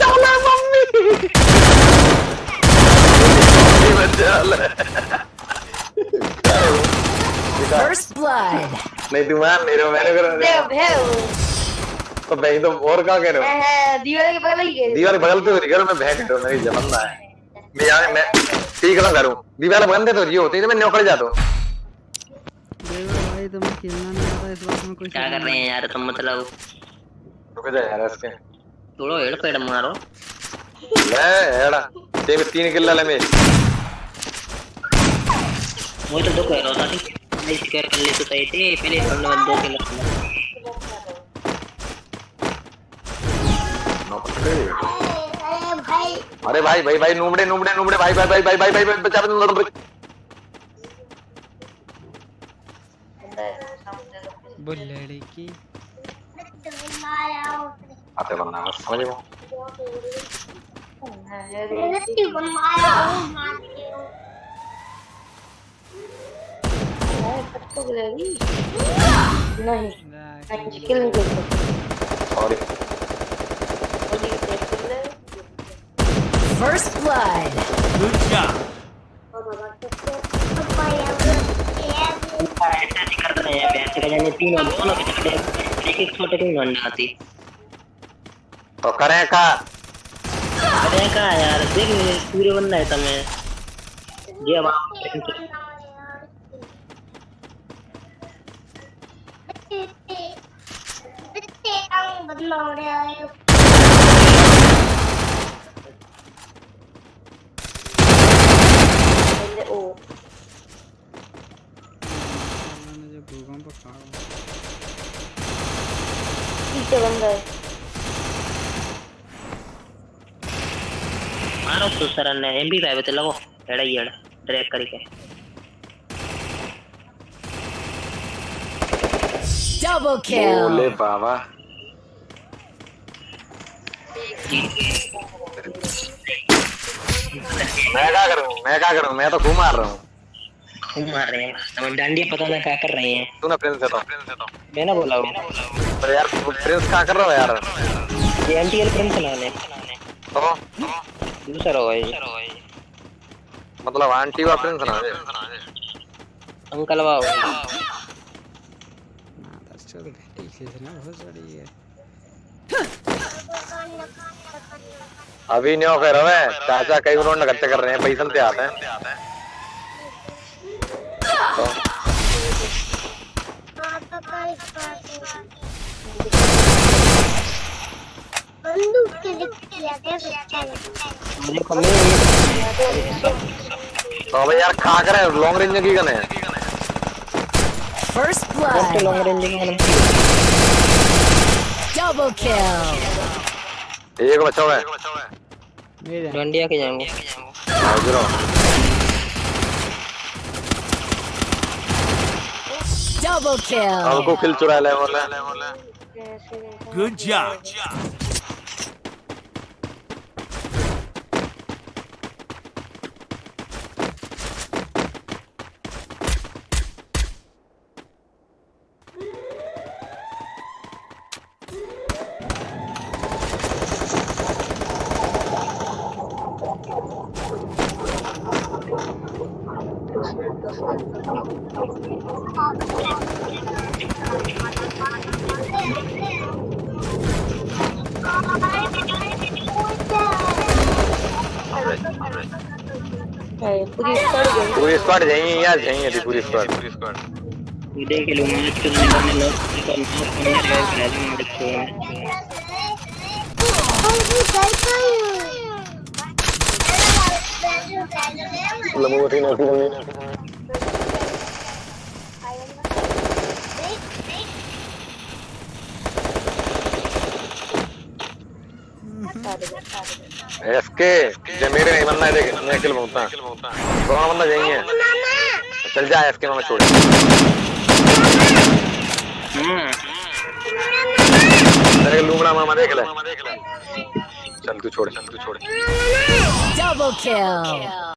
Chaula mummy First blood. नहीं तू मान नहीं रहा मैंने करा भेव भेव तो भाई तो और क्या कह रहे हो? दीवार के बगल ही गए दीवार बगल पे हो रही घर में भैंस करो मेरी जमन्ना है। मैं यहाँ मैं ठीक ना करूँ। दीवार बगल दे तो जियो होती है मैं नौकर जाता हूँ। भाई तुम्हें खेलना नहीं आता इस बात में कोई क्या कर रहे हैं यार तुम मतलब? रुक जा यार इसके थोड़ा हेड पेड़ मारो ले एड़ा ते में तीन किल्ला ले में वो तो दो कह रहा था कि नहीं कर ले तो सही थे पहले हमने बंद दो किलो अरे भाई भाई भाई नूबड़े नूबड़े नूबड़े भाई भाई भाई भाई भाई भाई भाई बचा बुल्लड़ी की आते बनना बस समझ में नहीं किल नहीं sorry First blood. Good job. हैं पैसे का जाने तीन एक एक छोटे की नॉन आती तो करे का अरे का यार देख पूरे बंदा है तुम्हें ये अब आप ओ मैंने जो भूकंप खा पीछे बंदा है मारो तो सर ने एमपी फाइव ते लगो। एड़ा ही एड़ा ड्रैग करके। Double बोले kill. बाबा। मैं क्या करूँ? मैं क्या करूँ? मैं तो घूम मार रहा हूँ। मार रहे हैं हम डांडिया पता ना क्या कर रहे हैं। तू ना प्रिंस है तो। मैं ना बोला हूँ। पर यार प्रिंस क्या कर रहा है यार? ये एमटीएल प्रिंस लाने तो? दूसरा होगा ये। मतलब आंटी वा प्रिंस ना अंकल वाओ ना दर्शक भेटी खींचना बहुत बड़ी है अभी नहीं कह रहा है चाचा कई उन्होंने खर्चे कर रहे हैं पैसे से आते। हैं तो बंदूक के हैं मुझे कमी तो अबे यार खा कर लॉन्ग रेंज की गन है। First कौन blood. लॉन्ग रेंज के मैंने Double kill. एक बचा हुआ है। डांडिया के जाएँगे। हाजिर Double kill. हमको किल चुरा ले बोले Good job. पूरी स्क्वाड जाएँगे यार जाएँगे अभी पूरी स्क्वाड पूरी स्क्वाड ये देख लो मैच के अंदर में लोग का नॉक करने का राजू देखते हैं। लंबोटी नोटी बंदी एसके जे मेरे नहीं बनना है देख मैं अकेले बोलता कौन बंदा जाइए चल जा एसके मामा, छोड़। तेरे लूमड़ा मामा देख ले। चल तू छोड़, चल तू छोड़। Double kill.